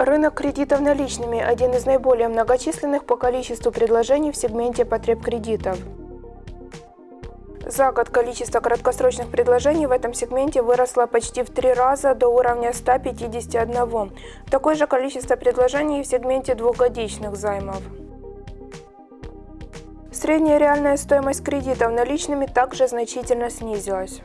Рынок кредитов наличными – один из наиболее многочисленных по количеству предложений в сегменте потреб кредитов. За год количество краткосрочных предложений в этом сегменте выросло почти в три раза до уровня 151. Такое же количество предложений в сегменте двухгодичных займов. Средняя реальная стоимость кредитов наличными также значительно снизилась.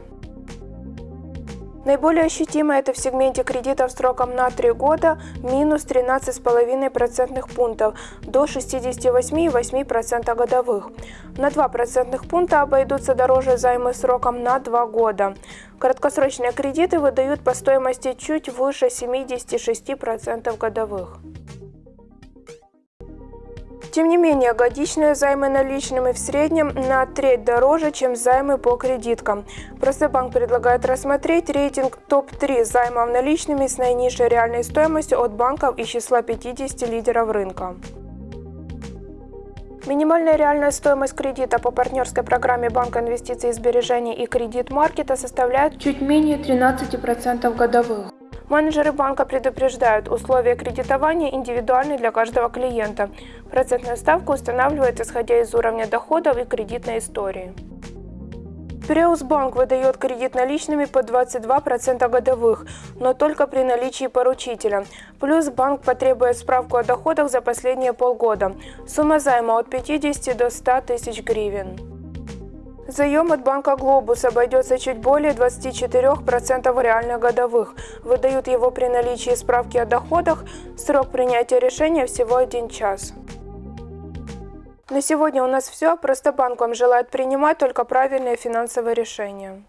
Наиболее ощутимо это в сегменте кредитов сроком на 3 года минус 13,5% пунктов до 68,8% годовых. На 2 процентных пункта обойдутся дороже займы сроком на 2 года. Краткосрочные кредиты выдают по стоимости чуть выше 76% годовых. Тем не менее, годичные займы наличными в среднем на треть дороже, чем займы по кредиткам. Простобанк предлагает рассмотреть рейтинг топ-3 займов наличными с наинизшей реальной стоимостью от банков из числа 50 лидеров рынка. Минимальная реальная стоимость кредита по партнерской программе Банка инвестиций и сбережений и кредит маркета составляет чуть менее 13% годовых. Менеджеры банка предупреждают, условия кредитования индивидуальны для каждого клиента. Процентная ставка устанавливается исходя из уровня доходов и кредитной истории. Банк выдает кредит наличными по 22% годовых, но только при наличии поручителя. Плюс банк потребует справку о доходах за последние полгода. Сумма займа от 50 до 100 тысяч гривен. Заем от банка «Глобус» обойдется чуть более 24% реальных годовых. Выдают его при наличии справки о доходах. Срок принятия решения всего один час. На сегодня у нас все. Просто банк вам желает принимать только правильные финансовые решения.